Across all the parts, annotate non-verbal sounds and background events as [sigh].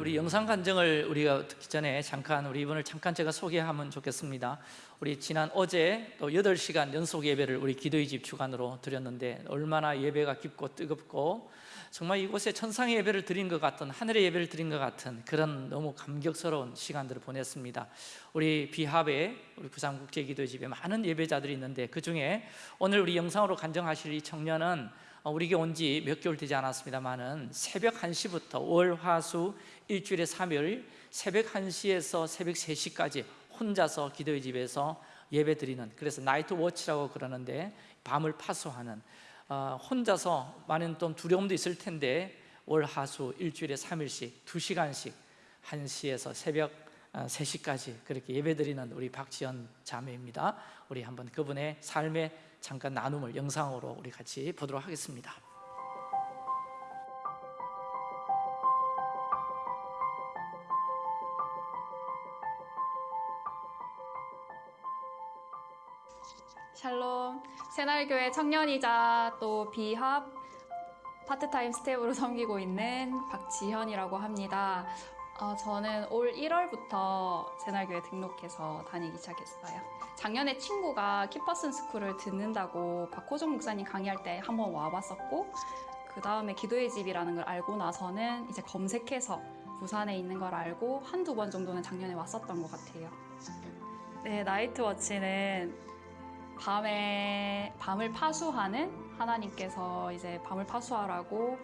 우리 영상 간증을 우리가 듣기 전에 잠깐 우리 이분을 잠깐 제가 소개하면 좋겠습니다. 우리 지난 어제 또 8시간 연속 예배를 우리 기도의 집 주간으로 드렸는데 얼마나 예배가 깊고 뜨겁고 정말 이곳에 천상의 예배를 드린 것 같은 하늘의 예배를 드린 것 같은 그런 너무 감격스러운 시간들을 보냈습니다. 우리 비합에 우리 부산국제기도의 집에 많은 예배자들이 있는데 그 중에 오늘 우리 영상으로 간증하실 이 청년은 어, 우리에게 온 지 몇 개월 되지 않았습니다만은 새벽 1시부터 월, 화, 수 일주일에 3일 새벽 1시에서 새벽 3시까지 혼자서 기도의 집에서 예배 드리는 그래서 나이트 워치라고 그러는데 밤을 파수하는 어, 혼자서 많은 좀 두려움도 있을 텐데 월, 하, 수 일주일에 3일씩 2시간씩 1시에서 새벽 3시까지 그렇게 예배 드리는 우리 박지연 자매입니다. 우리 한번 그분의 삶의 잠깐 나눔을 영상으로 우리 같이 보도록 하겠습니다 새날교회 청년이자 또 비합 파트타임 스태프로 섬기고 있는 박지현이라고 합니다. 어, 저는 올 1월부터 새날교회 등록해서 다니기 시작했어요. 작년에 친구가 키퍼슨 스쿨을 듣는다고 박호정 목사님 강의할 때 한번 와봤었고 그 다음에 기도의 집이라는 걸 알고 나서는 이제 검색해서 부산에 있는 걸 알고 한두 번 정도는 작년에 왔었던 것 같아요. 네, 나이트 워치는 밤에 밤을 파수하는 하나님께서 이제 밤을 파수하라고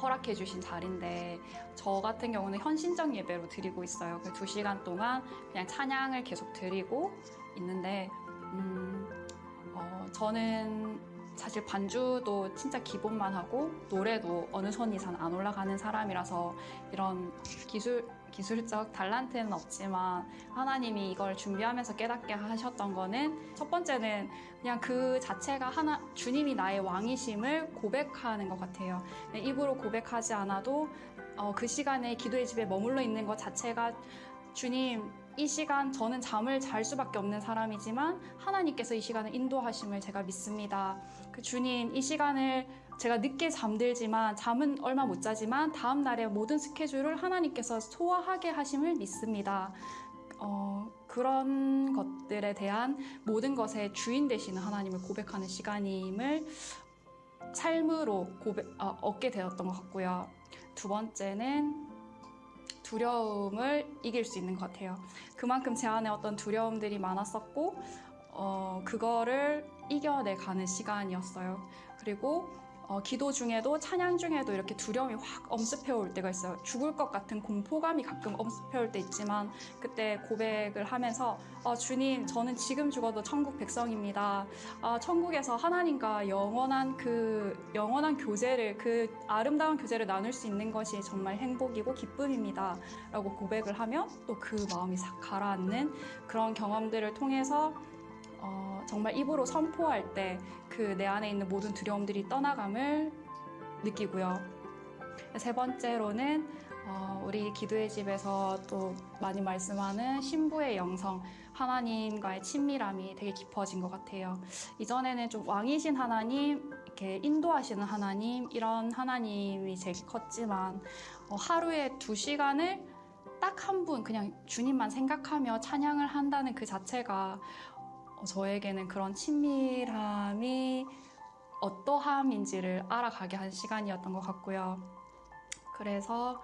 허락해 주신 자리인데 저 같은 경우는 현신적 예배로 드리고 있어요. 그 두 시간 동안 그냥 찬양을 계속 드리고 있는데 음, 어, 저는 사실 반주도 진짜 기본만 하고 노래도 어느 손 이상 안 올라가는 사람이라서 이런 기술 기술적 달란트는 없지만 하나님이 이걸 준비하면서 깨닫게 하셨던 거는 첫 번째는 그냥 그 자체가 하나 주님이 나의 왕이심을 고백하는 것 같아요. 입으로 고백하지 않아도 어, 그 시간에 기도의 집에 머물러 있는 것 자체가 주님 이 시간 저는 잠을 잘 수밖에 없는 사람이지만 하나님께서 이 시간을 인도하심을 제가 믿습니다. 그 주님 이 시간을 제가 늦게 잠들지만 잠은 얼마 못 자지만 다음 날의 모든 스케줄을 하나님께서 소화하게 하심을 믿습니다. 어, 그런 것들에 대한 모든 것의 주인 되시는 하나님을 고백하는 시간임을 삶으로 고백, 어, 얻게 되었던 것 같고요. 두 번째는 두려움을 이길 수 있는 것 같아요. 그만큼 제 안에 어떤 두려움들이 많았었고, 어, 그거를 이겨내가는 시간이었어요. 그리고 어, 기도 중에도 찬양 중에도 이렇게 두려움이 확 엄습해 올 때가 있어요. 죽을 것 같은 공포감이 가끔 엄습해 올 때 있지만 그때 고백을 하면서 어, 주님 저는 지금 죽어도 천국 백성입니다. 어, 천국에서 하나님과 영원한 그 영원한 교제를 그 아름다운 교제를 나눌 수 있는 것이 정말 행복이고 기쁨입니다. 라고 고백을 하면 또 그 마음이 싹 가라앉는 그런 경험들을 통해서 어, 정말 입으로 선포할 때 그 내 안에 있는 모든 두려움들이 떠나감을 느끼고요. 세 번째로는 어, 우리 기도의 집에서 또 많이 말씀하는 신부의 영성, 하나님과의 친밀함이 되게 깊어진 것 같아요. 이전에는 좀 왕이신 하나님, 이렇게 인도하시는 하나님, 이런 하나님이 제일 컸지만 어, 하루에 두 시간을 딱 한 분 그냥 주님만 생각하며 찬양을 한다는 그 자체가 어, 저에게는 그런 친밀함이 어떠함인지를 알아가게 한 시간이었던 것 같고요. 그래서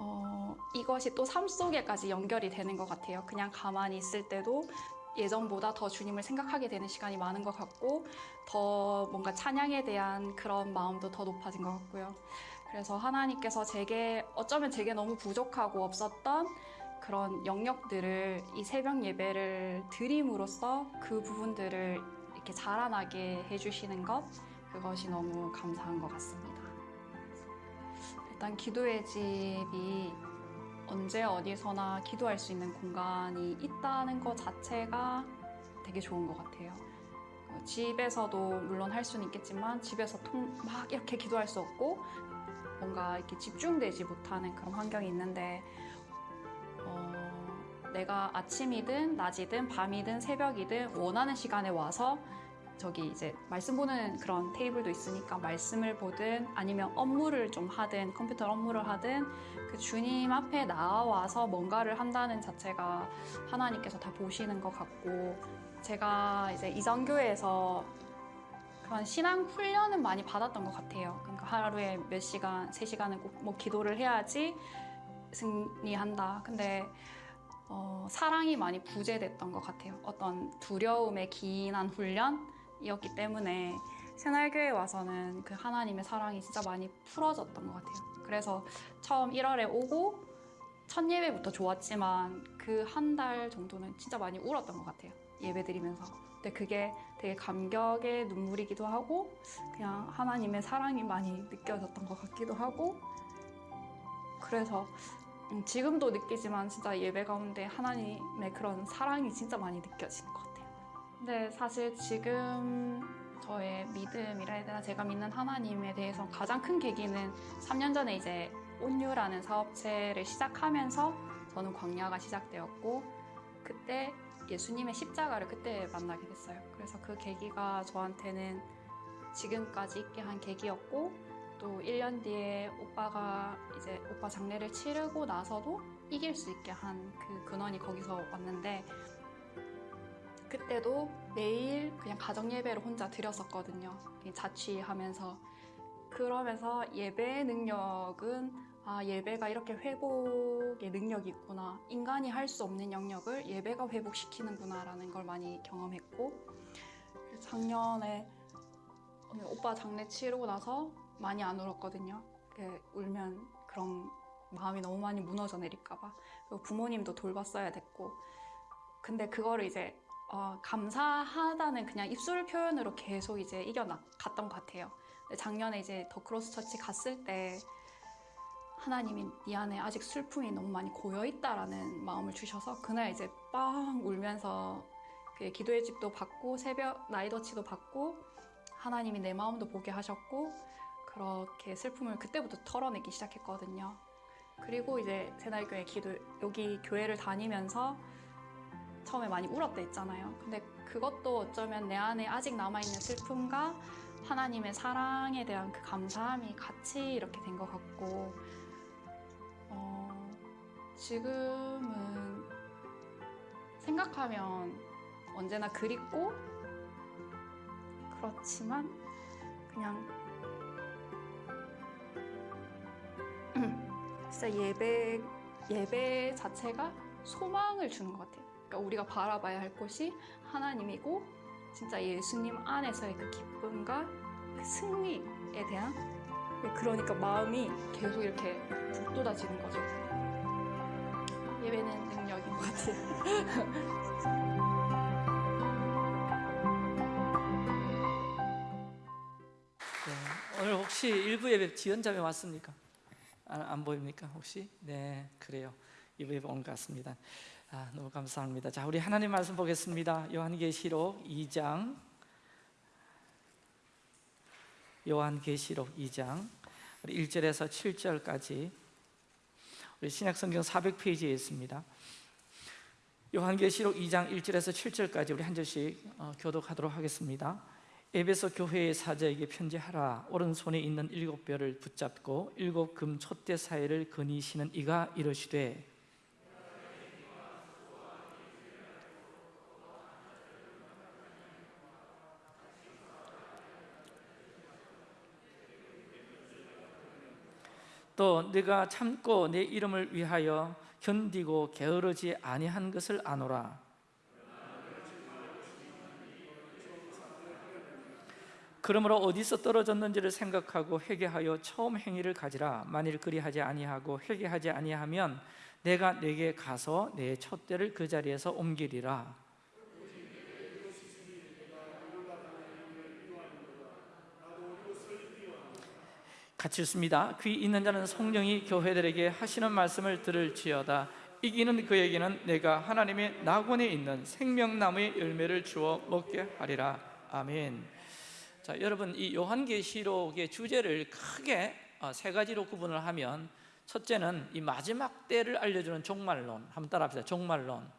어, 이것이 또 삶 속에까지 연결이 되는 것 같아요. 그냥 가만히 있을 때도 예전보다 더 주님을 생각하게 되는 시간이 많은 것 같고 더 뭔가 찬양에 대한 그런 마음도 더 높아진 것 같고요. 그래서 하나님께서 제게 어쩌면 제게 너무 부족하고 없었던 그런 영역들을 이 새벽 예배를 드림으로써 그 부분들을 이렇게 자라나게 해주시는 것 그것이 너무 감사한 것 같습니다. 일단 기도의 집이 언제 어디서나 기도할 수 있는 공간이 있다는 것 자체가 되게 좋은 것 같아요. 어, 집에서도 물론 할 수는 있겠지만 집에서 막 이렇게 기도할 수 없고 뭔가 이렇게 집중되지 못하는 그런 환경이 있는데 내가 아침이든 낮이든 밤이든 새벽이든 원하는 시간에 와서 저기 이제 말씀 보는 그런 테이블도 있으니까 말씀을 보든 아니면 업무를 좀 하든 컴퓨터 업무를 하든 그 주님 앞에 나와서 뭔가를 한다는 자체가 하나님께서 다 보시는 것 같고 제가 이제 이전교회에서 그런 신앙 훈련은 많이 받았던 것 같아요. 그러니까 하루에 몇 시간, 세 시간은 꼭 뭐 기도를 해야지 승리한다. 근데 어, 사랑이 많이 부재됐던 것 같아요. 어떤 두려움에 기인한 훈련이었기 때문에 새날교회 와서는 그 하나님의 사랑이 진짜 많이 풀어졌던 것 같아요. 그래서 처음 1월에 오고 첫 예배부터 좋았지만 그 한 달 정도는 진짜 많이 울었던 것 같아요. 예배 드리면서. 근데 그게 되게 감격의 눈물이기도 하고 그냥 하나님의 사랑이 많이 느껴졌던 것 같기도 하고 그래서 음, 지금도 느끼지만 진짜 예배 가운데 하나님의 그런 사랑이 진짜 많이 느껴지는 것 같아요. 근데 사실 지금 저의 믿음이라 해야 되나 제가 믿는 하나님에 대해서 가장 큰 계기는 3년 전에 이제 온유라는 사업체를 시작하면서 저는 광야가 시작되었고 그때 예수님의 십자가를 그때 만나게 됐어요. 그래서 그 계기가 저한테는 지금까지 있게 한 계기였고 또 1년 뒤에 오빠가 이제 오빠 장례를 치르고 나서도 이길 수 있게 한 그 근원이 거기서 왔는데 그때도 매일 그냥 가정 예배를 혼자 드렸었거든요. 자취하면서 그러면서 예배의 능력은 아 예배가 이렇게 회복의 능력이 있구나 인간이 할 수 없는 영역을 예배가 회복시키는구나 라는 걸 많이 경험했고 작년에 오빠 장례 치르고 나서 많이 안 울었거든요. 그 울면 그런 마음이 너무 많이 무너져 내릴까봐. 부모님도 돌봤어야 됐고. 근데 그거를 이제 어, 감사하다는 그냥 입술 표현으로 계속 이제 이겨갔던 것 같아요. 작년에 이제 더 크로스 처치 갔을 때 하나님이 네 안에 아직 슬픔이 너무 많이 고여 있다라는 마음을 주셔서 그날 이제 빵 울면서 그 기도의 집도 받고 새벽 night watch도 받고 하나님이 내 마음도 보게 하셨고 그렇게 슬픔을 그때부터 털어내기 시작했거든요. 그리고 이제 새날교회 기도 여기 교회를 다니면서 처음에 많이 울었다 했잖아요. 근데 그것도 어쩌면 내 안에 아직 남아 있는 슬픔과 하나님의 사랑에 대한 그 감사함이 같이 이렇게 된 것 같고 어, 지금은 생각하면 언제나 그립고 그렇지만 그냥 진짜 예배 예배 자체가 소망을 주는 것 같아요. 그러니까 우리가 바라봐야 할 곳이 하나님이고 진짜 예수님 안에서의 그 기쁨과 그 승리에 대한 그러니까 마음이 계속 이렇게 북돋아지는 거죠. 예배는 능력인 것 같아요. [laughs] 네, 오늘 혹시 일부 예배 지연자매 왔습니까? 안, 안 보입니까? 혹시? 네 그래요. 예배 온것 같습니다. 아, 너무 감사합니다. 자 우리 하나님 말씀 보겠습니다. 요한계시록 2장. 요한계시록 2장. 우리 1절에서 7절까지. 우리 신약성경 400페이지에 있습니다. 요한계시록 2장 1절에서 7절까지 우리 한 절씩 어, 교독하도록 하겠습니다 에베소 교회의 사자에게 편지하라. 오른손에 있는 일곱 별을 붙잡고 일곱 금 촛대 사이를 거니시는 이가 이르시되 또 네가 참고 내 이름을 위하여 견디고 게으르지 아니한 것을 아노라 그러므로 어디서 떨어졌는지를 생각하고 회개하여 처음 행위를 가지라. 만일 그리하지 아니하고 회개하지 아니하면 내가 내게 가서 내 촛대를 그 자리에서 옮기리라. 같이 읽습니다. 귀 있는 자는 성령이 교회들에게 하시는 말씀을 들을지어다. 이기는 그에게는 내가 하나님의 낙원에 있는 생명나무의 열매를 주어 먹게 하리라. 아멘 자, 여러분 이 요한계시록의 주제를 크게 어, 세 가지로 구분을 하면 첫째는 이 마지막 때를 알려주는 종말론 한번 따라합시다 종말론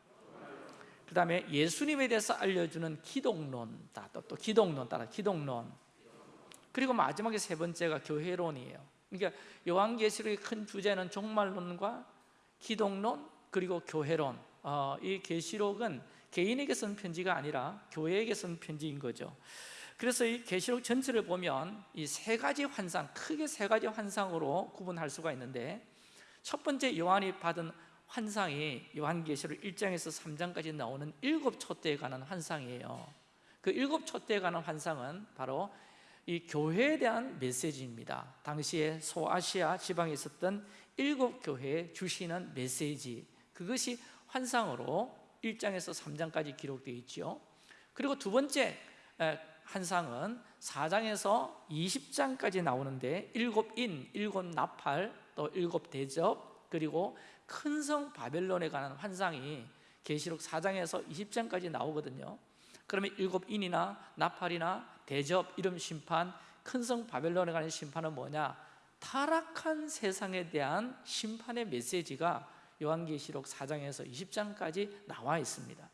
그 다음에 예수님에 대해서 알려주는 기독론, 다- 또, 또 기독론 따라 기독론. 그리고 마지막에 세 번째가 교회론이에요. 그러니까 요한계시록의 큰 주제는 종말론과 기독론 그리고 교회론. 어, 이 계시록은 개인에게 쓴 편지가 아니라 교회에게 쓴 편지인 거죠. 그래서 이 계시록 전체를 보면 이 세 가지 환상, 크게 세 가지 환상으로 구분할 수가 있는데 첫 번째 요한이 받은 환상이 요한계시록 1장에서 3장까지 나오는 일곱 촛대에 관한 환상이에요. 그 일곱 촛대에 관한 환상은 바로 이 교회에 대한 메시지입니다. 당시에 소아시아 지방에 있었던 일곱 교회에 주시는 메시지 그것이 환상으로 1장에서 3장까지 기록되어 있죠. 그리고 두 번째 에, 환상은 4장에서 20장까지 나오는데 일곱 인, 일곱 나팔, 또 일곱 대접 그리고 큰 성 바벨론에 관한 환상이 계시록 4장에서 20장까지 나오거든요. 그러면 일곱 인이나 나팔이나 대접, 이름 심판, 큰 성 바벨론에 관한 심판은 뭐냐? 타락한 세상에 대한 심판의 메시지가 요한계시록 4장에서 20장까지 나와 있습니다.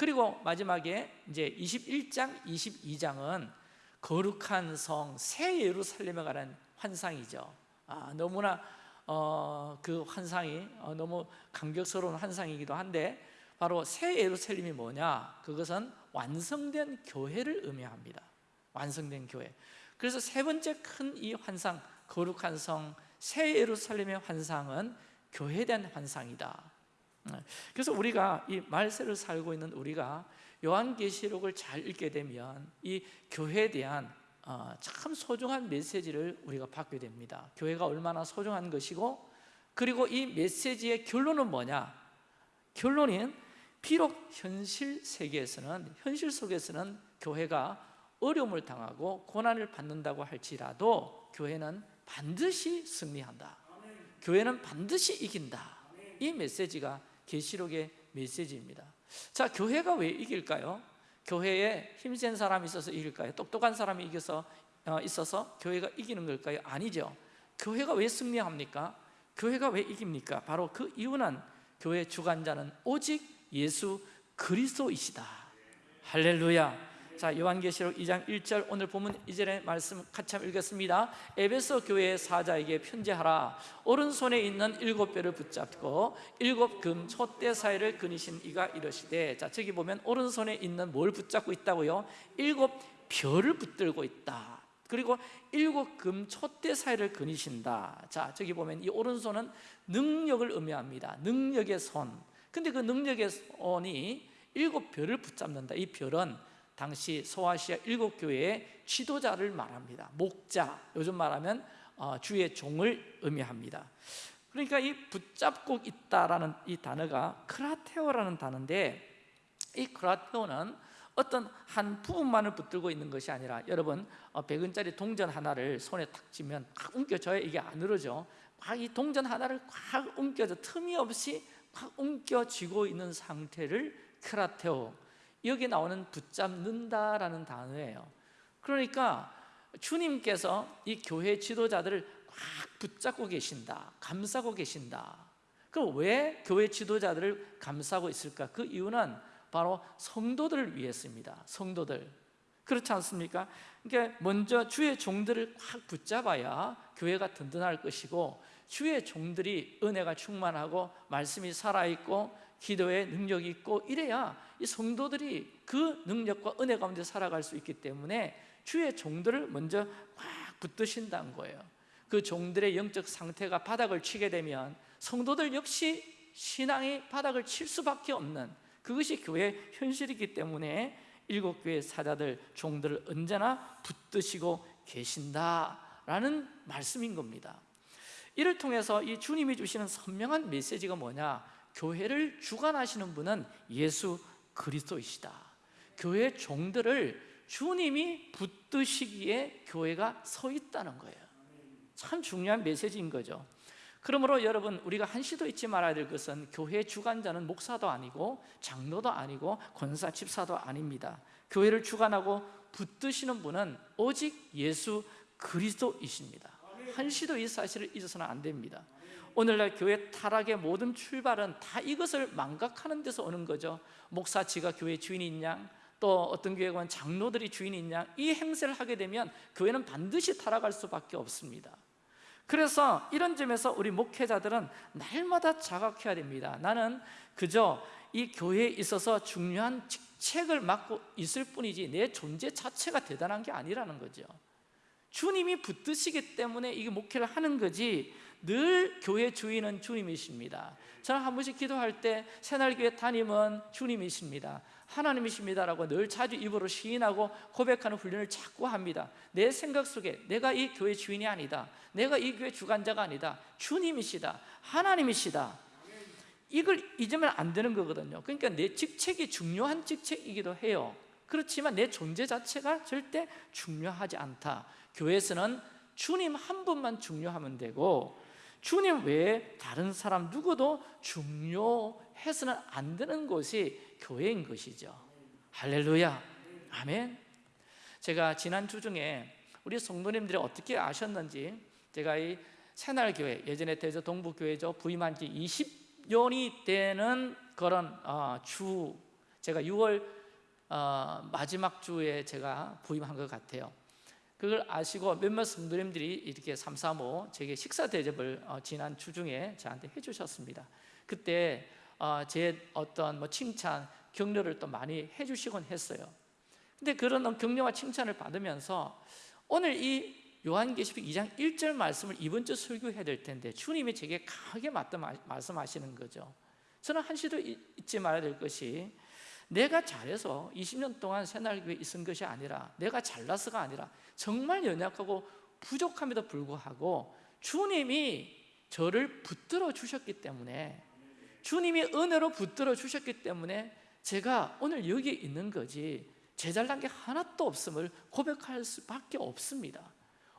그리고 마지막에 이제 21장, 22장은 거룩한 성 새 예루살렘에 관한 환상이죠. 아, 너무나 어, 그 환상이 어, 너무 감격스러운 환상이기도 한데 바로 새 예루살렘이 뭐냐? 그것은 완성된 교회를 의미합니다. 완성된 교회. 그래서 세 번째 큰 이 환상, 거룩한 성, 새 예루살렘의 환상은 교회에 환상이다. 그래서 우리가 이 말세를 살고 있는 우리가 요한계시록을 잘 읽게 되면 이 교회에 대한 어, 참 소중한 메시지를 우리가 받게 됩니다. 교회가 얼마나 소중한 것이고 그리고 이 메시지의 결론은 뭐냐? 결론은 비록 현실 세계에서는 현실 속에서는 교회가 어려움을 당하고 고난을 받는다고 할지라도 교회는 반드시 승리한다. 교회는 반드시 이긴다. 이 메시지가 계시록의 메시지입니다. 자, 교회가 왜 이길까요? 교회에 힘센 사람이 있어서 이길까요? 똑똑한 사람이 이겨서 어, 있어서 교회가 이기는 걸까요? 아니죠. 교회가 왜 승리합니까? 교회가 왜 이깁니까? 바로 그 이유는 교회 주관자는 오직 예수 그리스도이시다. 할렐루야. 자, 요한계시록 2장 1절 오늘 보면 이전의 말씀 같이 한번 읽겠습니다. 에베소 교회의 사자에게 편지하라. 오른손에 있는 일곱 뼈를 붙잡고 일곱 금 촛대 사이를 그니신 이가 이러시되 자, 저기 보면 오른손에 있는 뭘 붙잡고 있다고요? 일곱 별을 붙들고 있다. 그리고 일곱 금 촛대 사이를 그니신다. 자, 저기 보면 이 오른손은 능력을 의미합니다. 능력의 손. 근데 그 능력의 손이 일곱 별을 붙잡는다. 이 별은 당시 소아시아 일곱 교회의 지도자를 말합니다. 목자, 요즘 말하면 어, 주의 종을 의미합니다. 그러니까 이 붙잡고 있다라는 이 단어가 크라테오라는 단어인데 이 크라테오는 어떤 한 부분만을 붙들고 있는 것이 아니라 여러분 어, 100원짜리 동전 하나를 손에 탁 쥐면 꽉 움켜져야 이게 안 늘어져 막이 동전 하나를 꽉 움켜져 틈이 없이 꽉 움켜쥐고 있는 상태를 크라테오 여기 나오는 붙잡는다라는 단어예요 그러니까 주님께서 이 교회 지도자들을 꽉 붙잡고 계신다 감싸고 계신다 그럼 왜 교회 지도자들을 감싸고 있을까? 그 이유는 바로 성도들을 위해서입니다 성도들 그렇지 않습니까? 그러니까 먼저 주의 종들을 꽉 붙잡아야 교회가 든든할 것이고 주의 종들이 은혜가 충만하고 말씀이 살아있고 기도에 능력이 있고 이래야 이 성도들이 그 능력과 은혜 가운데 살아갈 수 있기 때문에 주의 종들을 먼저 꽉 붙드신다는 거예요. 그 종들의 영적 상태가 바닥을 치게 되면 성도들 역시 신앙이 바닥을 칠 수밖에 없는 그것이 교회의 현실이기 때문에 일곱 교회 사자들 종들을 언제나 붙드시고 계신다라는 말씀인 겁니다. 이를 통해서 이 주님이 주시는 선명한 메시지가 뭐냐 교회를 주관하시는 분은 예수 그리스도이시다. 교회 종들을 주님이 붙드시기에 교회가 서 있다는 거예요. 참 중요한 메시지인 거죠. 그러므로 여러분 우리가 한시도 잊지 말아야 될 것은 교회 주관자는 목사도 아니고 장로도 아니고 권사 집사도 아닙니다. 교회를 주관하고 붙드시는 분은 오직 예수 그리스도이십니다. 한시도 이 사실을 잊어서는 안 됩니다 오늘날 교회 타락의 모든 출발은 다 이것을 망각하는 데서 오는 거죠. 목사 지가 교회 주인인 양또 어떤 교회 관 장로들이 주인인 양이 행세를 하게 되면 교회는 반드시 타락할 수밖에 없습니다. 그래서 이런 점에서 우리 목회자들은 날마다 자각해야 됩니다. 나는 그저 이 교회에 있어서 중요한 직책을 맡고 있을 뿐이지 내 존재 자체가 대단한 게 아니라는 거죠. 주님이 붙드시기 때문에 이게 목회를 하는 거지 늘 교회 주인은 주님이십니다. 저는 한 번씩 기도할 때 새날교회 담임은 주님이십니다. 하나님이십니다라고 늘 자주 입으로 시인하고 고백하는 훈련을 자꾸 합니다. 내 생각 속에 내가 이 교회 주인이 아니다. 내가 이 교회 주관자가 아니다. 주님이시다. 하나님이시다. 이걸 잊으면 안 되는 거거든요. 그러니까 내 직책이 중요한 직책이기도 해요. 그렇지만 내 존재 자체가 절대 중요하지 않다. 교회에서는 주님 한 분만 중요하면 되고 주님 외에 다른 사람 누구도 중요해서는 안 되는 곳이 교회인 것이죠. 할렐루야. 아멘. 제가 지난 주 중에 우리 성도님들이 어떻게 아셨는지 제가 이 새날교회 예전에 대저 동부교회죠. 부임한 지 20년이 되는 그런 어, 주 제가 6월 어, 마지막 주에 제가 부임한 것 같아요 그걸 아시고 몇몇 성도님들이 이렇게 삼삼오 제게 식사 대접을 어, 지난 주 중에 저한테 해주셨습니다. 그때 어, 제 어떤 뭐 칭찬, 격려를 또 많이 해주시곤 했어요. 근데 그런 격려와 칭찬을 받으면서 오늘 이 요한계시록 2장 1절 말씀을 이번 주 설교해야 될 텐데 주님이 제게 강하게 말씀하시는 거죠. 저는 한시도 잊지 말아야 될 것이 내가 잘해서 20년 동안 새날교회에 있은 것이 아니라 내가 잘나서가 아니라 정말 연약하고 부족함에도 불구하고 주님이 저를 붙들어 주셨기 때문에 주님이 은혜로 붙들어 주셨기 때문에 제가 오늘 여기 있는 거지 제 잘난 게 하나도 없음을 고백할 수밖에 없습니다.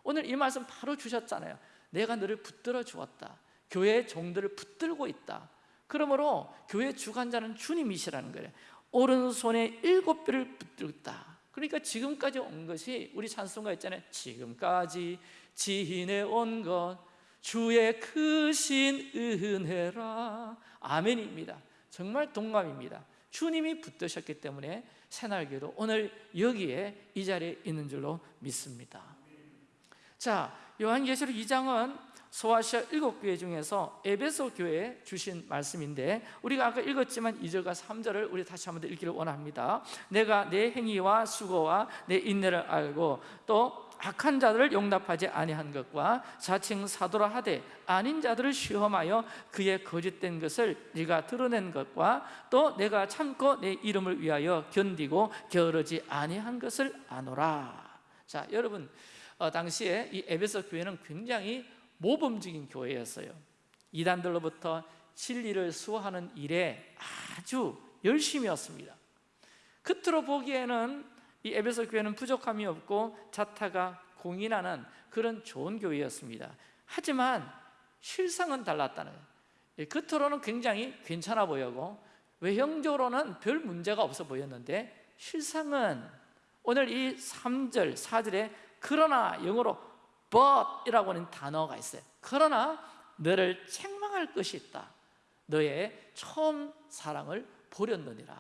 오늘 이 말씀 바로 주셨잖아요. 내가 너를 붙들어 주었다. 교회의 종들을 붙들고 있다. 그러므로 교회 주관자는 주님이시라는 거예요 오른손에 일곱 뼈를 붙들었다. 그러니까 지금까지 온 것이 우리 찬송가 있잖아요. 지금까지 지내온 것 주의 크신 은혜라. 아멘입니다. 정말 동감입니다. 주님이 붙드셨기 때문에 새날개도 오늘 여기에 이 자리에 있는 줄로 믿습니다. 자 요한계시록 2장은 소아시아 일곱 교회 중에서 에베소 교회에 주신 말씀인데 우리가 아까 읽었지만 2절과 3절을 우리 다시 한번 더 읽기를 원합니다. 내가 내 행위와 수고와 내 인내를 알고 또 악한 자들을 용납하지 아니한 것과 자칭 사도라 하되 아닌 자들을 시험하여 그의 거짓된 것을 네가 드러낸 것과 또 내가 참고 내 이름을 위하여 견디고 게으르지 아니한 것을 아노라. 자 여러분 어, 당시에 이 에베소 교회는 굉장히 모범적인 교회였어요. 이단들로부터 진리를 수호하는 일에 아주 열심이었습니다. 겉으로 보기에는 이 에베소 교회는 부족함이 없고 자타가 공인하는 그런 좋은 교회였습니다. 하지만 실상은 달랐다는 거예요. 겉으로는 굉장히 괜찮아 보이고 외형적으로는 별 문제가 없어 보였는데 실상은 오늘 이 3절, 4절에 그러나 영어로 but이라고 하는 단어가 있어요. 그러나 너를 책망할 것이 있다. 너의 처음 사랑을 버렸느니라.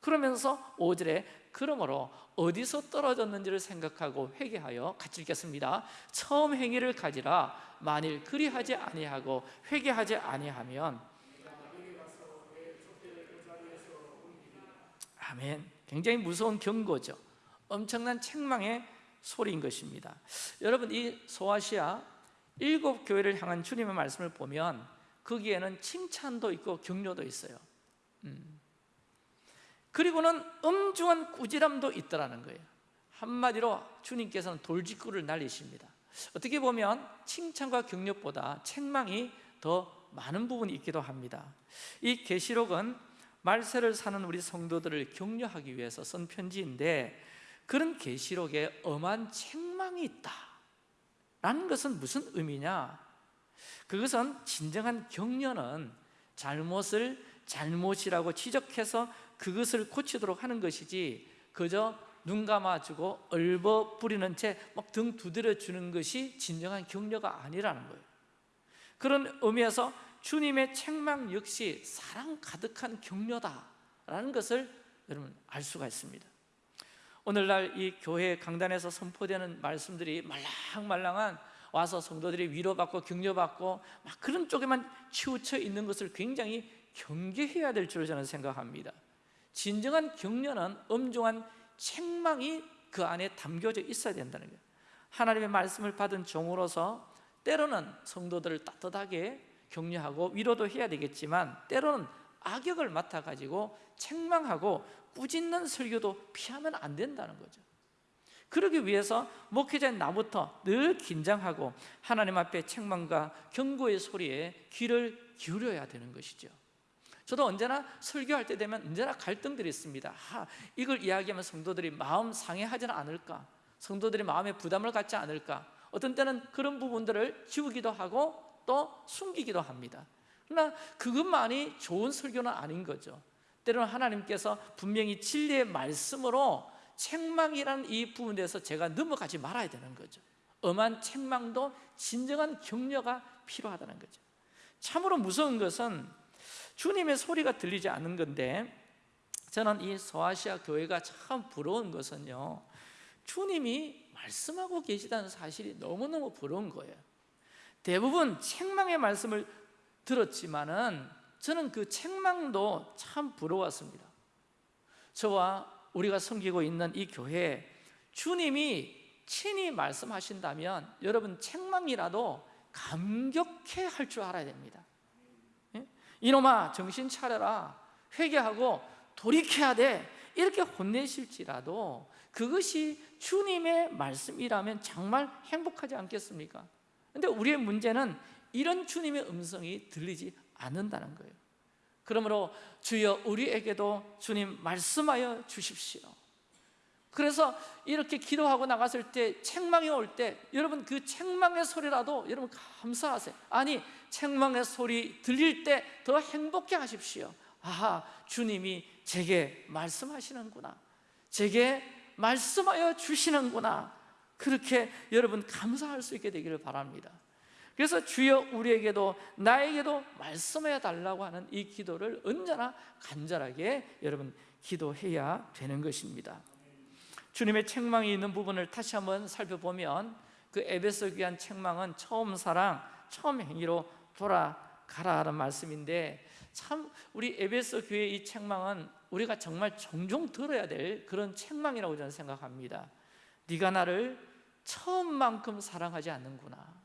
그러면서 5절에 그러므로 어디서 떨어졌는지를 생각하고 회개하여 같이 읽겠습니다. 처음 행위를 가지라. 만일 그리하지 아니하고 회개하지 아니하면 아멘. 굉장히 무서운 경고죠. 엄청난 책망의 소리인 것입니다. 여러분 이 소아시아 일곱 교회를 향한 주님의 말씀을 보면 거기에는 칭찬도 있고 격려도 있어요. 음. 그리고는 엄중한 꾸지람도 있더라는 거예요. 한마디로 주님께서는 돌직구를 날리십니다. 어떻게 보면 칭찬과 격려보다 책망이 더 많은 부분이 있기도 합니다. 이 계시록은 말세를 사는 우리 성도들을 격려하기 위해서 쓴 편지인데 그런 계시록에 엄한 책망이 있다 라는 것은 무슨 의미냐? 그것은 진정한 격려는 잘못을 잘못이라고 지적해서 그것을 고치도록 하는 것이지 그저 눈 감아주고 얼버 뿌리는 채 막 등 두드려 주는 것이 진정한 격려가 아니라는 거예요. 그런 의미에서 주님의 책망 역시 사랑 가득한 격려다라는 것을 여러분 알 수가 있습니다 오늘날 이 교회 강단에서 선포되는 말씀들이 말랑말랑한 와서 성도들이 위로받고 격려받고 막 그런 쪽에만 치우쳐 있는 것을 굉장히 경계해야 될줄 저는 생각합니다. 진정한 격려는 엄중한 책망이 그 안에 담겨져 있어야 된다는 거예요. 하나님의 말씀을 받은 종으로서 때로는 성도들을 따뜻하게 격려하고 위로도 해야 되겠지만 때로는 악역을 맡아가지고 책망하고 꾸짖는 설교도 피하면 안 된다는 거죠. 그러기 위해서 목회자인 나부터 늘 긴장하고 하나님 앞에 책망과 경고의 소리에 귀를 기울여야 되는 것이죠. 저도 언제나 설교할 때 되면 언제나 갈등들이 있습니다. 아, 이걸 이야기하면 성도들이 마음 상해하지는 않을까? 성도들이 마음에 부담을 갖지 않을까? 어떤 때는 그런 부분들을 지우기도 하고 또 숨기기도 합니다. 그러나 그것만이 좋은 설교는 아닌 거죠 때로는 하나님께서 분명히 진리의 말씀으로 책망이라는 이 부분에 대해서 제가 넘어가지 말아야 되는 거죠. 엄한 책망도 진정한 격려가 필요하다는 거죠. 참으로 무서운 것은 주님의 소리가 들리지 않는 건데 저는 이 소아시아 교회가 참 부러운 것은요 주님이 말씀하고 계시다는 사실이 너무너무 부러운 거예요. 대부분 책망의 말씀을 들었지만 은 저는 그 책망도 참 부러웠습니다 저와 우리가 섬기고 있는 이 교회에 주님이 친히 말씀하신다면 여러분 책망이라도 감격해 할 줄 알아야 됩니다 예? 이놈아 정신 차려라 회개하고 돌이켜야 돼 이렇게 혼내실지라도 그것이 주님의 말씀이라면 정말 행복하지 않겠습니까? 근데 우리의 문제는 이런 주님의 음성이 들리지 않는다는 거예요. 그러므로 주여 우리에게도 주님 말씀하여 주십시오. 그래서 이렇게 기도하고 나갔을 때 책망이 올 때 여러분 그 책망의 소리라도 여러분 감사하세요. 아니 책망의 소리 들릴 때 더 행복해 하십시오. 아하 주님이 제게 말씀하시는구나. 제게 말씀하여 주시는구나. 그렇게 여러분 감사할 수 있게 되기를 바랍니다 그래서 주여 우리에게도 나에게도 말씀해 달라고 하는 이 기도를 언제나 간절하게 여러분 기도해야 되는 것입니다. 주님의 책망이 있는 부분을 다시 한번 살펴보면 그 에베소 귀한 책망은 처음 사랑, 처음 행위로 돌아가라 하는 말씀인데 참 우리 에베소 교회 이 책망은 우리가 정말 종종 들어야 될 그런 책망이라고 저는 생각합니다. 네가 나를 처음만큼 사랑하지 않는구나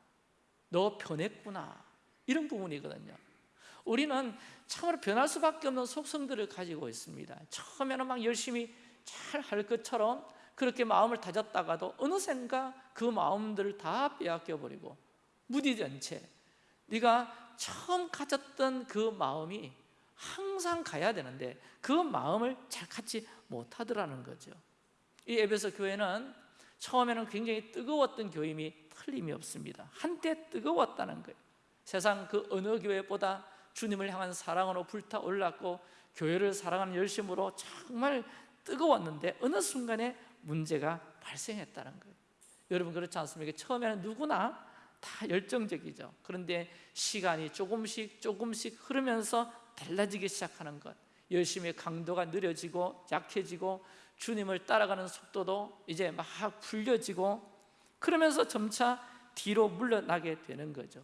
너 변했구나. 이런 부분이거든요. 우리는 참으로 변할 수밖에 없는 속성들을 가지고 있습니다. 처음에는 막 열심히 잘 할 것처럼 그렇게 마음을 다졌다가도 어느샌가 그 마음들을 다 빼앗겨 버리고 무디된 채 네가 처음 가졌던 그 마음이 항상 가야 되는데 그 마음을 잘 갖지 못하더라는 거죠. 이 에베소 교회는 처음에는 굉장히 뜨거웠던 교임이 틀림이 없습니다. 한때 뜨거웠다는 거예요. 세상 그 어느 교회보다 주님을 향한 사랑으로 불타올랐고 교회를 사랑하는 열심으로 정말 뜨거웠는데 어느 순간에 문제가 발생했다는 거예요. 여러분 그렇지 않습니까? 처음에는 누구나 다 열정적이죠. 그런데 시간이 조금씩 조금씩 흐르면서 달라지기 시작하는 것. 열심히 강도가 느려지고 약해지고 주님을 따라가는 속도도 이제 막 풀려지고 그러면서 점차 뒤로 물러나게 되는 거죠.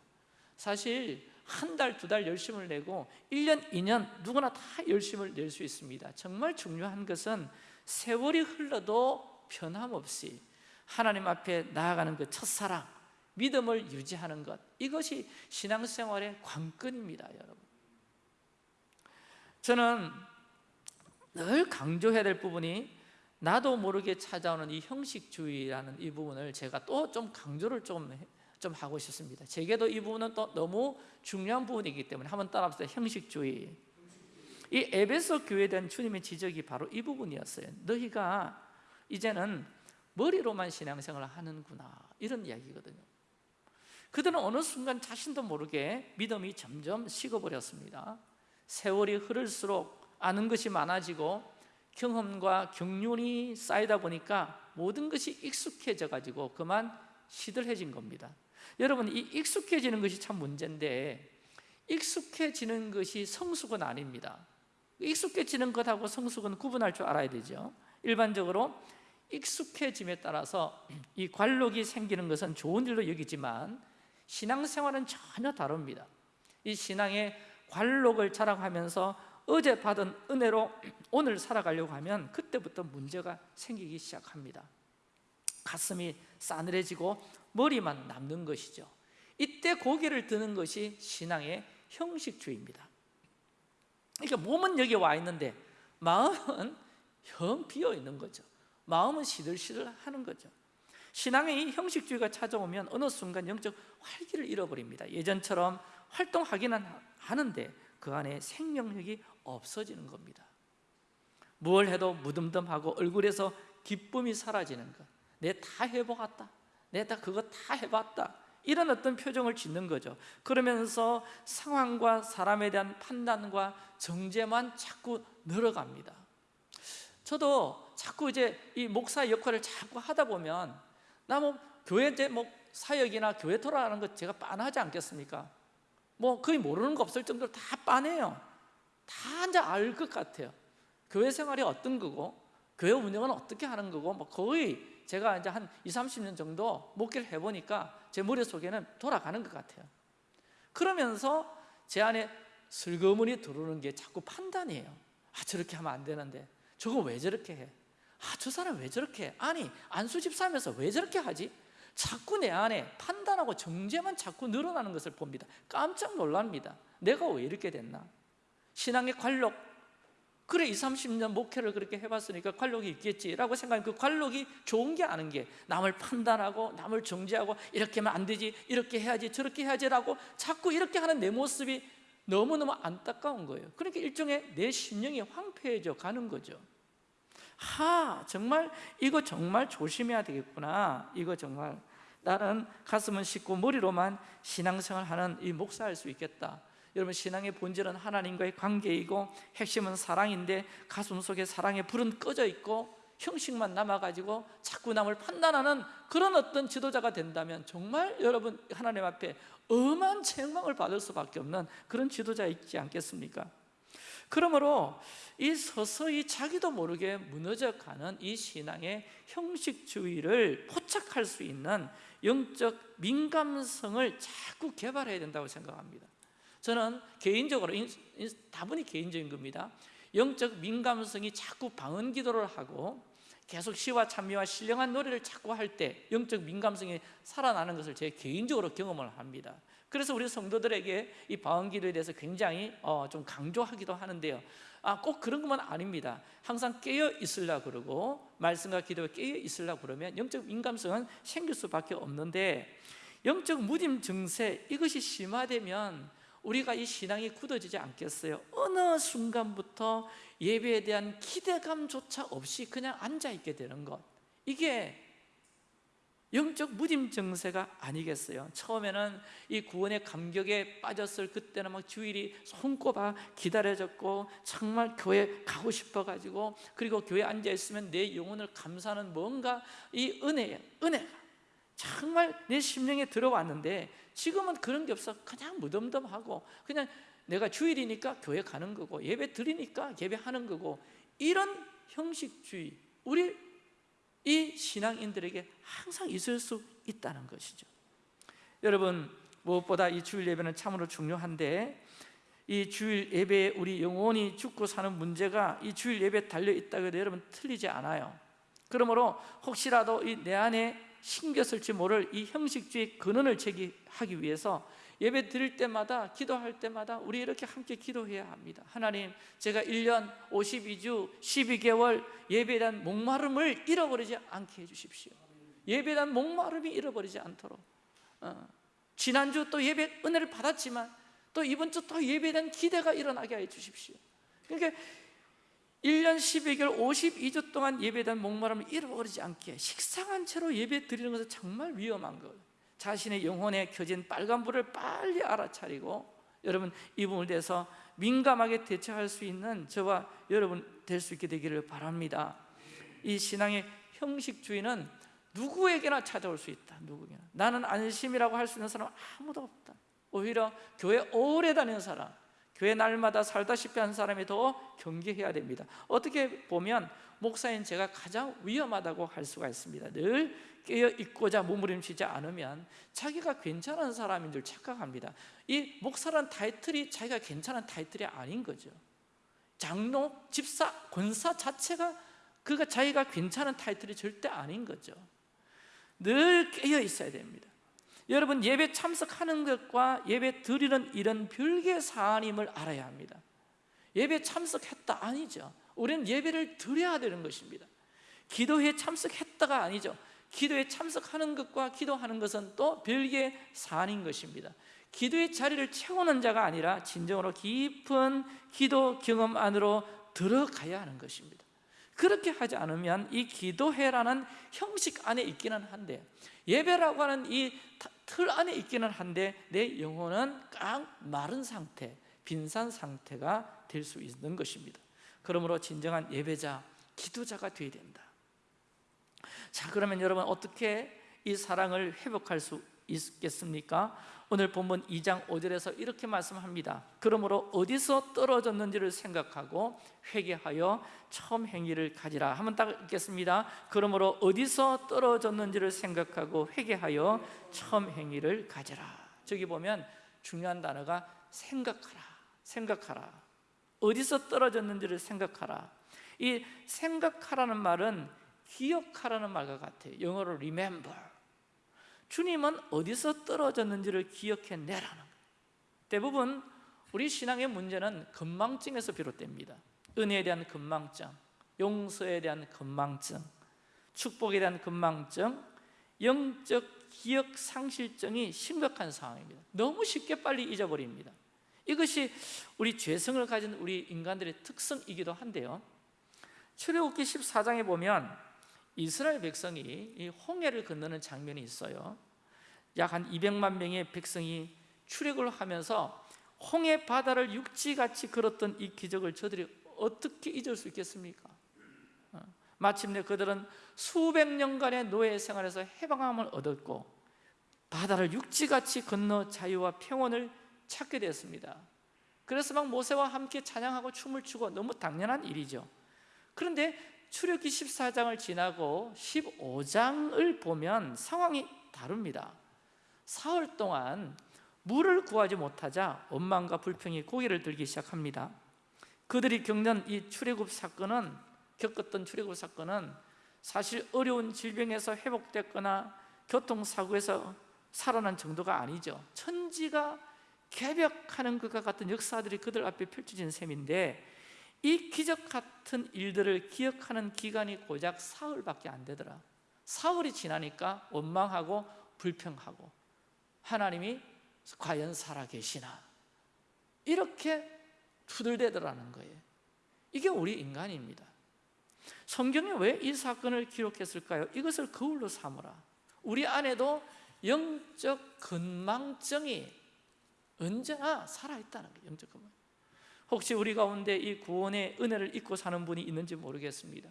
사실 한 달, 두 달 열심을 내고 1년, 2년 누구나 다 열심을 낼 수 있습니다. 정말 중요한 것은 세월이 흘러도 변함없이 하나님 앞에 나아가는 그 첫사랑 믿음을 유지하는 것 이것이 신앙생활의 관건입니다 여러분. 저는 늘 강조해야 될 부분이 나도 모르게 찾아오는 이 형식주의라는 이 부분을 제가 또 좀 강조를 좀, 좀 하고 싶습니다. 제게도 이 부분은 또 너무 중요한 부분이기 때문에 한번 따라합시다. 형식주의. 이 에베소 교회에 대한 주님의 지적이 바로 이 부분이었어요. 너희가 이제는 머리로만 신앙생활을 하는구나. 이런 이야기거든요. 그들은 어느 순간 자신도 모르게 믿음이 점점 식어버렸습니다. 세월이 흐를수록 아는 것이 많아지고 경험과 경륜이 쌓이다 보니까 모든 것이 익숙해져 가지고 그만 시들해진 겁니다. 여러분 이 익숙해지는 것이 참 문제인데 익숙해지는 것이 성숙은 아닙니다. 익숙해지는 것하고 성숙은 구분할 줄 알아야 되죠. 일반적으로 익숙해짐에 따라서 이 관록이 생기는 것은 좋은 일로 여기지만 신앙생활은 전혀 다릅니다. 이 신앙의 관록을 자랑하면서 어제 받은 은혜로 오늘 살아가려고 하면 그때부터 문제가 생기기 시작합니다. 가슴이 싸늘해지고 머리만 남는 것이죠. 이때 고개를 드는 것이 신앙의 형식주의입니다. 그러니까 몸은 여기 와 있는데 마음은 영 비어 있는 거죠. 마음은 시들시들 하는 거죠. 신앙의 이 형식주의가 찾아오면 어느 순간 영적 활기를 잃어버립니다. 예전처럼 활동하기는 하는데 그 안에 생명력이 없어지는 겁니다 뭘 해도 무덤덤하고 얼굴에서 기쁨이 사라지는 것. 내 다 해보았다. 내 다 그거 다 해봤다. 이런 어떤 표정을 짓는 거죠. 그러면서 상황과 사람에 대한 판단과 정죄만 자꾸 늘어갑니다. 저도 자꾸 이제 이 목사 역할을 자꾸 하다 보면 나 뭐 교회 이제 뭐 사역이나 교회 돌아가는 것 제가 빤하지 않겠습니까? 뭐 거의 모르는 거 없을 정도로 다 빤해요. 다 이제 알 것 같아요. 교회 생활이 어떤 거고 교회 운영은 어떻게 하는 거고 뭐 거의 제가 이제 한 2, 30년 정도 목회를 해보니까 제 머릿속에는 돌아가는 것 같아요 그러면서 제 안에 슬그머니 들어오는 게 자꾸 판단이에요 아 저렇게 하면 안 되는데 저거 왜 저렇게 해? 아 저 사람 왜 저렇게 해? 아니 안수 집사하면서 왜 저렇게 하지? 자꾸 내 안에 판단하고 정죄만 자꾸 늘어나는 것을 봅니다. 깜짝 놀랍니다. 내가 왜 이렇게 됐나? 신앙의 관록. 그래 2, 30년 목회를 그렇게 해봤으니까 관록이 있겠지라고 생각하면 그 관록이 좋은 게 아닌 게 남을 판단하고 남을 정죄하고 이렇게 하면 안 되지 이렇게 해야지 저렇게 해야지라고 자꾸 이렇게 하는 내 모습이 너무너무 안타까운 거예요. 그러니까 일종의 내 심령이 황폐해져 가는 거죠 하 정말 이거 정말 조심해야 되겠구나 이거 정말 나는 가슴은 씻고 머리로만 신앙생활 하는 이 목사할 수 있겠다 여러분 신앙의 본질은 하나님과의 관계이고 핵심은 사랑인데 가슴 속에 사랑의 불은 꺼져 있고 형식만 남아가지고 자꾸 남을 판단하는 그런 어떤 지도자가 된다면 정말 여러분 하나님 앞에 엄한 책망을 받을 수밖에 없는 그런 지도자 있지 않겠습니까? 그러므로 이 서서히 자기도 모르게 무너져 가는 이 신앙의 형식주의를 포착할 수 있는 영적 민감성을 자꾸 개발해야 된다고 생각합니다. 저는 개인적으로 다분히 개인적인 겁니다. 영적 민감성이 자꾸 방언 기도를 하고 계속 시와 찬미와 신령한 노래를 자꾸 할 때 영적 민감성이 살아나는 것을 제 개인적으로 경험을 합니다 그래서 우리 성도들에게 이 방언 기도에 대해서 굉장히 어, 좀 강조하기도 하는데요. 아, 꼭 그런 것만 아닙니다. 항상 깨어 있으려 그러고 말씀과 기도에 깨어 있으려 그러면 영적 민감성은 생길 수밖에 없는데 영적 무딤 증세 이것이 심화되면 우리가 이 신앙이 굳어지지 않겠어요? 어느 순간부터 예배에 대한 기대감조차 없이 그냥 앉아있게 되는 것. 이게 영적 무딤 증세가 아니겠어요? 처음에는 이 구원의 감격에 빠졌을 그때는 막 주일이 손꼽아 기다려졌고 정말 교회 가고 싶어가지고 그리고 교회 앉아있으면 내 영혼을 감사하는 뭔가 이 은혜예요 은혜가 정말 내 심령에 들어왔는데 지금은 그런 게 없어 그냥 무덤덤하고 그냥 내가 주일이니까 교회 가는 거고 예배 드리니까 예배하는 거고 이런 형식주의 우리 이 신앙인들에게 항상 있을 수 있다는 것이죠. 여러분 무엇보다 이 주일 예배는 참으로 중요한데 이 주일 예배에 우리 영혼이 죽고 사는 문제가 이 주일 예배에 달려 있다고 해도 여러분 틀리지 않아요. 그러므로 혹시라도 이 내 안에 신겼을지 모를 이 형식주의 근원을 제기하기 위해서 예배 드릴 때마다 기도할 때마다 우리 이렇게 함께 기도해야 합니다. 하나님 제가 1년 52주 12개월 예배에 목마름을 잃어버리지 않게 해주십시오. 예배에 목마름이 잃어버리지 않도록. 어. 지난주 또 예배 은혜를 받았지만 또 이번 주 또 예배에 기대가 일어나게 해 주십시오. 그러니까 1년 12개월 52주 동안 예배에 목마름을 잃어버리지 않게 식상한 채로 예배 드리는 것은 정말 위험한 것 자신의 영혼에 켜진 빨간불을 빨리 알아차리고 여러분 이 부분에 대해서 민감하게 대처할 수 있는 저와 여러분 될 수 있게 되기를 바랍니다 이 신앙의 형식주의는 누구에게나 찾아올 수 있다. 누구에게나. 나는 안심이라고 할 수 있는 사람 아무도 없다. 오히려 교회 오래 다니는 사람, 교회 날마다 살다시피 한 사람이 더 경계해야 됩니다. 어떻게 보면 목사인 제가 가장 위험하다고 할 수가 있습니다. 늘 깨어 있고자 몸부림치지 않으면 자기가 괜찮은 사람인 줄 착각합니다. 이 목사란 타이틀이 자기가 괜찮은 타이틀이 아닌 거죠. 장로, 집사, 권사 자체가 그가 자기가 괜찮은 타이틀이 절대 아닌 거죠. 늘 깨어 있어야 됩니다. 여러분 예배 참석하는 것과 예배 드리는 이런 별개의 사안임을 알아야 합니다. 예배 참석했다 아니죠. 우리는 예배를 드려야 되는 것입니다. 기도회에 참석했다가 아니죠. 기도에 참석하는 것과 기도하는 것은 또 별개의 사안인 것입니다. 기도의 자리를 채우는 자가 아니라 진정으로 깊은 기도 경험 안으로 들어가야 하는 것입니다. 그렇게 하지 않으면 이 기도회라는 형식 안에 있기는 한데 예배라고 하는 이 틀 안에 있기는 한데 내 영혼은 깡 마른 상태, 빈산 상태가 될 수 있는 것입니다. 그러므로 진정한 예배자, 기도자가 되어야 된다. 자, 그러면 여러분 어떻게 이 사랑을 회복할 수 있겠습니까? 오늘 본문 2장 5절에서 이렇게 말씀합니다. 그러므로 어디서 떨어졌는지를 생각하고 회개하여 처음 행위를 가지라. 한번 딱 읽겠습니다. 그러므로 어디서 떨어졌는지를 생각하고 회개하여 처음 행위를 가지라. 저기 보면 중요한 단어가 생각하라. 생각하라. 어디서 떨어졌는지를 생각하라. 이 생각하라는 말은 기억하라는 말과 같아요. 영어로 remember. 주님은 어디서 떨어졌는지를 기억해내라는 거예요. 대부분 우리 신앙의 문제는 건망증에서 비롯됩니다. 은혜에 대한 건망증, 용서에 대한 건망증, 축복에 대한 건망증, 영적 기억 상실증이 심각한 상황입니다. 너무 쉽게 빨리 잊어버립니다. 이것이 우리 죄성을 가진 우리 인간들의 특성이기도 한데요. 출애굽기 14장에 보면 이스라엘 백성이 이 홍해를 건너는 장면이 있어요. 약 한 200만 명의 백성이 출애굽을 하면서 홍해 바다를 육지같이 걸었던 이 기적을 저들이 어떻게 잊을 수 있겠습니까? 어, 마침내 그들은 수백 년간의 노예 생활에서 해방함을 얻었고 바다를 육지같이 건너 자유와 평온을 찾게 되었습니다. 그래서 막 모세와 함께 찬양하고 춤을 추고 너무 당연한 일이죠. 그런데 출애굽기 14장을 지나고 15장을 보면 상황이 다릅니다. 사흘 동안 물을 구하지 못하자 원망과 불평이 고개를 들기 시작합니다. 그들이 겪는 이 출애굽 사건은 겪었던 출애굽 사건은 사실 어려운 질병에서 회복됐거나 교통사고에서 살아난 정도가 아니죠. 천지가 개벽하는 것과 같은 역사들이 그들 앞에 펼쳐진 셈인데 이 기적 같은 일들을 기억하는 기간이 고작 사흘밖에 안 되더라. 사흘이 지나니까 원망하고 불평하고 하나님이 과연 살아계시나 이렇게 투덜대더라는 거예요. 이게 우리 인간입니다. 성경이 왜이 사건을 기록했을까요? 이것을 거울로 삼으라. 우리 안에도 영적 건망증이 언제나 살아있다는 거예요. 영적 건망. 혹시 우리 가운데 이 구원의 은혜를 잊고 사는 분이 있는지 모르겠습니다.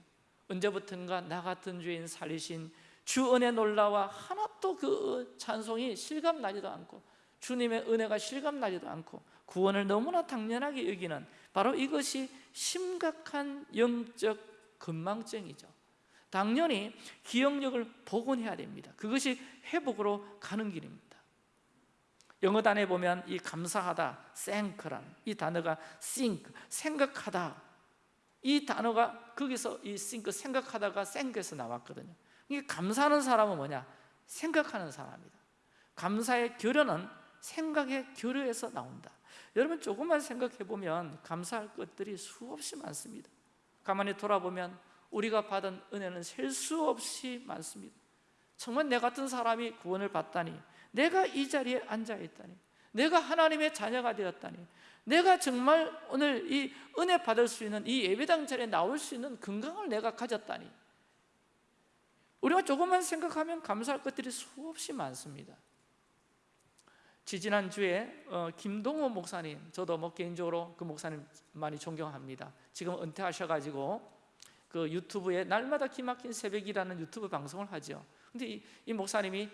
언제부턴가 나 같은 죄인 살리신 주 은혜 놀라와 하나도 그 찬송이 실감나지도 않고 주님의 은혜가 실감나지도 않고 구원을 너무나 당연하게 여기는 바로 이것이 심각한 영적 건망증이죠. 당연히 기억력을 복원해야 됩니다. 그것이 회복으로 가는 길입니다. 영어 단에 보면 이 감사하다, thank란 이 단어가 think, 생각하다 이 단어가 거기서 이 think, 생각하다가 think에서 나왔거든요. 이게 감사하는 사람은 뭐냐? 생각하는 사람이다. 감사의 결여는 생각의 결여에서 나온다. 여러분 조금만 생각해 보면 감사할 것들이 수없이 많습니다. 가만히 돌아보면 우리가 받은 은혜는 셀 수 없이 많습니다. 정말 내 같은 사람이 구원을 받다니, 내가 이 자리에 앉아 있다니, 내가 하나님의 자녀가 되었다니, 내가 정말 오늘 이 은혜 받을 수 있는 이 예배당 자리에 나올 수 있는 건강을 내가 가졌다니. 우리가 조금만 생각하면 감사할 것들이 수없이 많습니다. 지지난주에 어, 김동호 목사님 저도 뭐 개인적으로 그 목사님 많이 존경합니다 지금 은퇴하셔가지고 그 유튜브에 날마다 기막힌 새벽이라는 유튜브 방송을 하죠 근데 이, 이 목사님이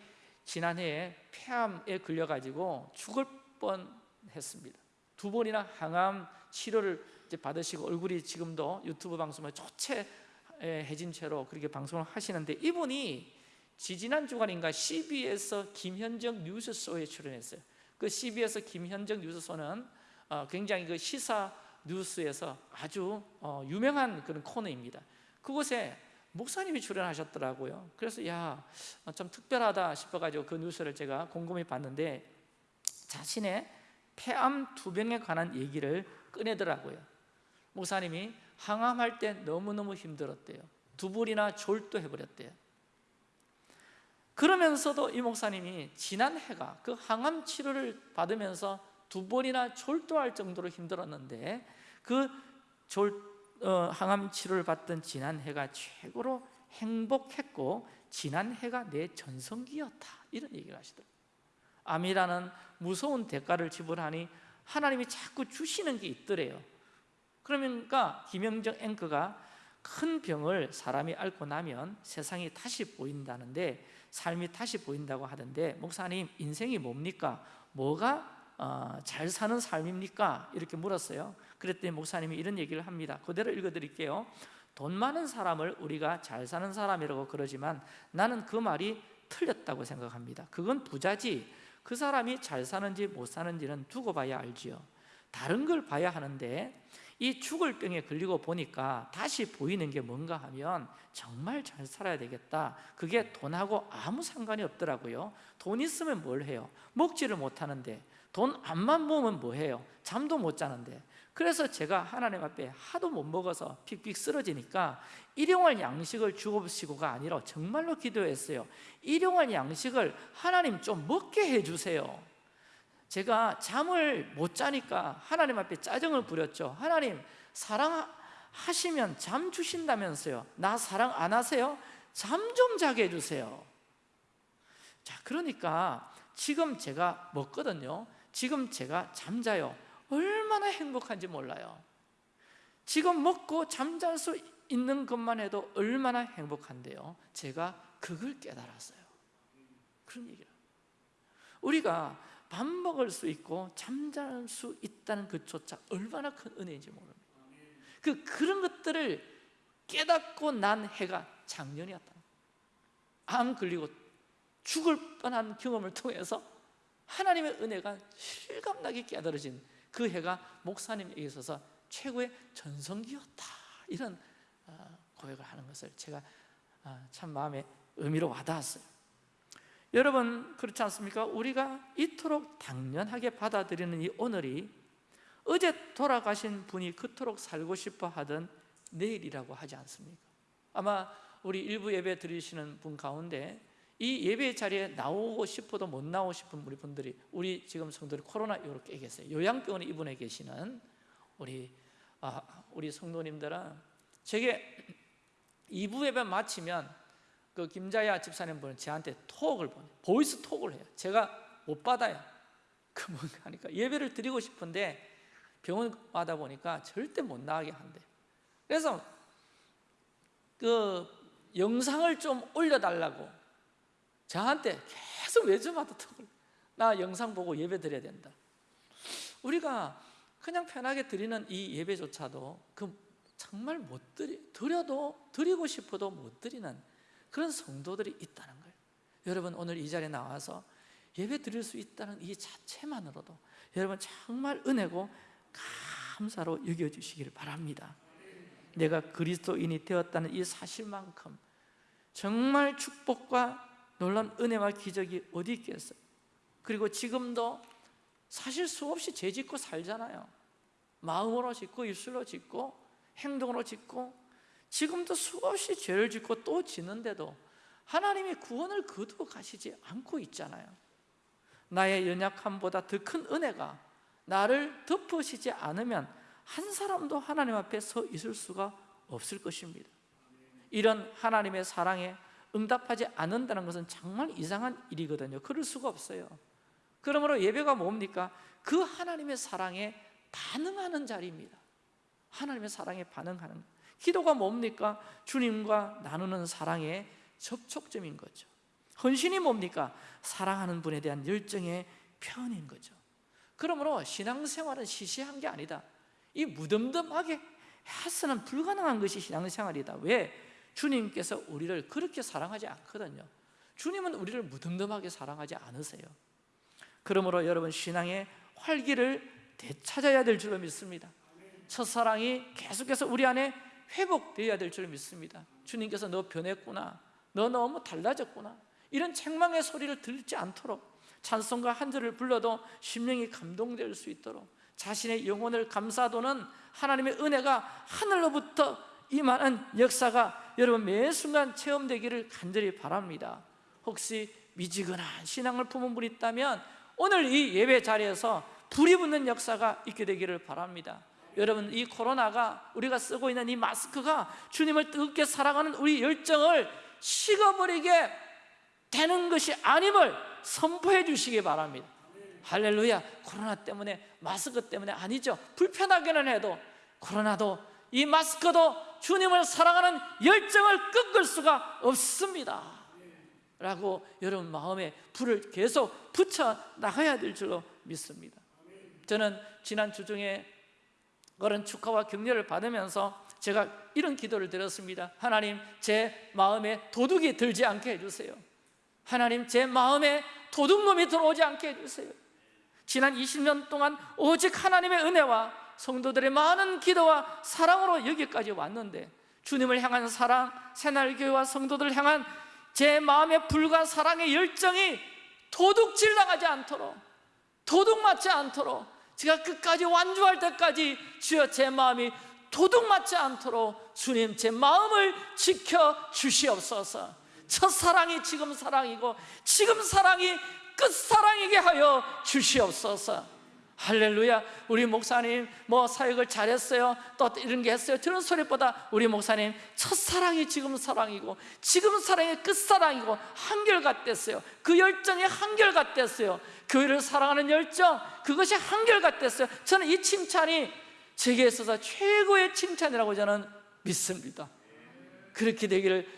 지난해에 폐암에 걸려가지고 죽을 뻔했습니다. 두 번이나 항암 치료를 받으시고 얼굴이 지금도 유튜브 방송에 초췌해진 채로 그렇게 방송을 하시는데 이분이 지지난 주간인가 CBS 김현정 뉴스쇼에 출연했어요. 그 CBS 김현정 뉴스쇼는 어, 굉장히 그 시사 뉴스에서 아주 어, 유명한 그런 코너입니다. 그곳에 목사님이 출연하셨더라고요. 그래서 야, 어, 좀 특별하다 싶어가지고 그 뉴스를 제가 곰곰이 봤는데 자신의 폐암 두 병에 관한 얘기를 꺼내더라고요. 목사님이 항암할 때 너무너무 힘들었대요. 두 불이나 졸도해버렸대요. 그러면서도 이 목사님이 지난 해가 그 항암 치료를 받으면서 두 번이나 졸도할 정도로 힘들었는데 그 졸, 어, 항암 치료를 받던 지난 해가 최고로 행복했고 지난 해가 내 전성기였다. 이런 얘기를 하시더라고요. 암이라는 무서운 대가를 지불하니 하나님이 자꾸 주시는 게 있더래요. 그러니까 김영정 앵커가 큰 병을 사람이 앓고 나면 세상이 다시 보인다는데 삶이 다시 보인다고 하던데 목사님 인생이 뭡니까? 뭐가 어, 잘 사는 삶입니까? 이렇게 물었어요. 그랬더니 목사님이 이런 얘기를 합니다. 그대로 읽어드릴게요 돈 많은 사람을 우리가 잘 사는 사람이라고 그러지만 나는 그 말이 틀렸다고 생각합니다. 그건 부자지. 그 사람이 잘 사는지 못 사는지는 두고 봐야 알지요. 다른 걸 봐야 하는데 이 죽을 병에 걸리고 보니까 다시 보이는 게 뭔가 하면 정말 잘 살아야 되겠다. 그게 돈하고 아무 상관이 없더라고요. 돈 있으면 뭘 해요? 먹지를 못하는데 돈 안만 모으면 뭐 해요? 잠도 못 자는데. 그래서 제가 하나님 앞에 하도 못 먹어서 픽픽 쓰러지니까 일용할 양식을 주옵시고가 아니라 정말로 기도했어요. 일용할 양식을 하나님 좀 먹게 해주세요. 제가 잠을 못 자니까 하나님 앞에 짜증을 부렸죠. 하나님 사랑하시면 잠 주신다면서요. 나 사랑 안 하세요? 잠 좀 자게 해주세요. 자 그러니까 지금 제가 먹거든요 지금 제가 잠자요. 얼마나 행복한지 몰라요. 지금 먹고 잠잘 수 있는 것만 해도 얼마나 행복한데요. 제가 그걸 깨달았어요. 그런 얘기를. 우리가 밥 먹을 수 있고 잠잘 수 있다는 그조차 얼마나 큰 은혜인지 모릅니다. 그, 그런 것들을 깨닫고 난 해가 작년이었다. 암 걸리고 죽을 뻔한 경험을 통해서 하나님의 은혜가 실감나게 깨달아진 그 해가 목사님에게 있어서 최고의 전성기였다 이런 어, 고백을 하는 것을 제가 어, 참 마음에 의미로 와닿았어요 여러분 그렇지 않습니까? 우리가 이토록 당연하게 받아들이는 이 오늘이 어제 돌아가신 분이 그토록 살고 싶어 하던 내일이라고 하지 않습니까? 아마 우리 일부 예배 드리시는 분 가운데 이 예배 자리에 나오고 싶어도 못 나오고 싶은 우리 분들이 우리 지금 성도들이 코로나 이렇게 계세요. 요양병원에 입원해 계시는 우리 아, 우리 성도님들은 제게 2부 예배 마치면 그 김자야 집사님 분은 저한테 톡을 보내 보이스 톡을 해요. 제가 못 받아요. [laughs] 그 뭔가 하니까. 예배를 드리고 싶은데 병원 와다 보니까 절대 못 나가게 한대. 그래서 그 영상을 좀 올려달라고 저한테 계속 매주마다 톡을 나 영상 보고 예배 드려야 된다. 우리가 그냥 편하게 드리는 이 예배조차도 그 정말 못 드리 드려도 드리고 싶어도 못 드리는 그런 성도들이 있다는 거예요. 여러분 오늘 이 자리에 나와서 예배 드릴 수 있다는 이 자체만으로도 여러분 정말 은혜고 감사로 여겨주시기를 바랍니다. 내가 그리스도인이 되었다는 이 사실만큼 정말 축복과 놀란 은혜와 기적이 어디 있겠어요? 그리고 지금도 사실 수없이 죄 짓고 살잖아요. 마음으로 짓고 입술로 짓고 행동으로 짓고 지금도 수없이 죄를 짓고 또 짓는데도 하나님이 구원을 거두어 가시지 않고 있잖아요. 나의 연약함보다 더 큰 은혜가 나를 덮으시지 않으면 한 사람도 하나님 앞에 서 있을 수가 없을 것입니다. 이런 하나님의 사랑에 응답하지 않는다는 것은 정말 이상한 일이거든요 그럴 수가 없어요 그러므로 예배가 뭡니까? 그 하나님의 사랑에 반응하는 자리입니다 하나님의 사랑에 반응하는 기도가 뭡니까? 주님과 나누는 사랑의 접촉점인 거죠 헌신이 뭡니까? 사랑하는 분에 대한 열정의 표현인 거죠 그러므로 신앙생활은 시시한 게 아니다 이 무덤덤하게 해서는 불가능한 것이 신앙생활이다 왜? 주님께서 우리를 그렇게 사랑하지 않거든요. 주님은 우리를 무덤덤하게 사랑하지 않으세요. 그러므로 여러분 신앙의 활기를 되찾아야 될 줄로 믿습니다. 첫사랑이 계속해서 우리 안에 회복되어야 될줄 믿습니다. 주님께서 너 변했구나 너 너무 달라졌구나 이런 책망의 소리를 들지 않도록 찬송가 한 절을 불러도 심령이 감동될 수 있도록 자신의 영혼을 감사도는 하나님의 은혜가 하늘로부터 임하는 역사가 여러분 매 순간 체험되기를 간절히 바랍니다. 혹시 미지근한 신앙을 품은 분이 있다면 오늘 이 예배 자리에서 불이 붙는 역사가 있게 되기를 바랍니다. 여러분 이 코로나가 우리가 쓰고 있는 이 마스크가 주님을 뜨겁게 사랑하는 우리 열정을 식어버리게 되는 것이 아님을 선포해 주시기 바랍니다. 할렐루야. 코로나 때문에 마스크 때문에 아니죠. 불편하게는 해도 코로나도 이 마스크도 주님을 사랑하는 열정을 꺾을 수가 없습니다. 라고 여러분 마음에 불을 계속 붙여 나가야 될 줄로 믿습니다. 저는 지난 주 중에 그런 축하와 격려를 받으면서 제가 이런 기도를 드렸습니다. 하나님 제 마음에 도둑이 들지 않게 해주세요. 하나님 제 마음에 도둑놈이 들어오지 않게 해주세요. 지난 20년 동안 오직 하나님의 은혜와 성도들의 많은 기도와 사랑으로 여기까지 왔는데 주님을 향한 사랑, 새날교회와 성도들을 향한 제 마음의 불과 사랑의 열정이 도둑질 당하지 않도록 도둑 맞지 않도록 제가 끝까지 완주할 때까지 주여 제 마음이 도둑 맞지 않도록 주님 제 마음을 지켜 주시옵소서. 첫 사랑이 지금 사랑이고 지금 사랑이 끝사랑이게 하여 주시옵소서 할렐루야. 우리 목사님 뭐 사역을 잘했어요? 또 이런 게 했어요? 저런 소리보다 우리 목사님 첫사랑이 지금 사랑이고 지금 사랑이 끝사랑이고 한결같댔어요. 그 열정이 한결같댔어요. 교회를 사랑하는 열정 그것이 한결같댔어요. 저는 이 칭찬이 제게 있어서 최고의 칭찬이라고 저는 믿습니다. 그렇게 되기를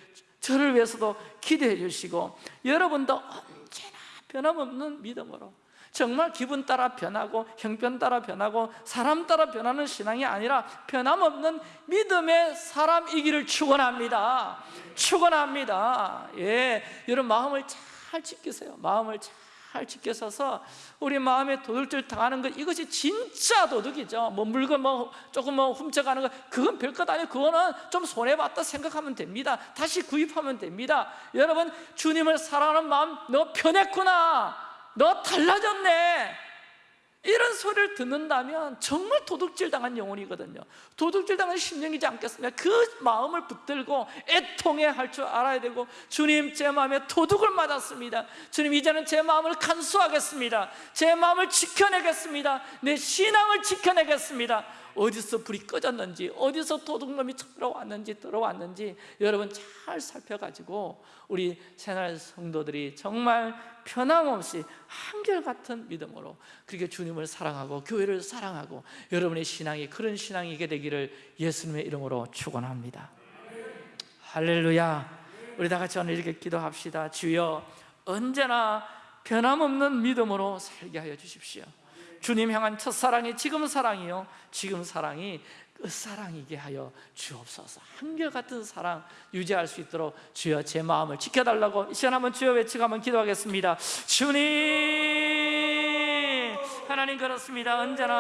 저를 위해서도 기대해 주시고 여러분도 언제나 변함없는 믿음으로 정말 기분 따라 변하고 형편 따라 변하고 사람 따라 변하는 신앙이 아니라 변함없는 믿음의 사람이기를 축원합니다. 축원합니다. 예, 여러분 마음을 잘 지키세요. 마음을 잘 지켜서서 우리 마음에 도둑질 당하는 것 이것이 진짜 도둑이죠. 뭐 물건 뭐 조금 뭐 훔쳐가는 거 그건 별것 아니에요. 그거는 좀 손해 봤다 생각하면 됩니다. 다시 구입하면 됩니다. 여러분 주님을 사랑하는 마음 너 변했구나. 너 달라졌네. 이런 소리를 듣는다면 정말 도둑질 당한 영혼이거든요. 도둑질 당한 심령이지 않겠습니까? 그 마음을 붙들고 애통해 할 줄 알아야 되고 주님 제 마음에 도둑을 맞았습니다. 주님 이제는 제 마음을 간수하겠습니다. 제 마음을 지켜내겠습니다. 내 신앙을 지켜내겠습니다 어디서 불이 꺼졌는지 어디서 도둑놈이 들어왔는지 들어왔는지 여러분 잘 살펴가지고 우리 새날 성도들이 정말 변함없이 한결같은 믿음으로 그렇게 주님을 사랑하고 교회를 사랑하고 여러분의 신앙이 그런 신앙이게 되기를 예수님의 이름으로 축원합니다. 할렐루야. 우리 다 같이 오늘 이렇게 기도합시다. 주여 언제나 변함없는 믿음으로 살게 하여 주십시오 주님 향한 첫사랑이 지금 사랑이요. 지금 사랑이 끝사랑이게 하여 주옵소서. 한결같은 사랑 유지할 수 있도록 주여 제 마음을 지켜달라고 이 시간 한번 주여 외치고 한번 기도하겠습니다. 주님! 하나님 그렇습니다. 언제나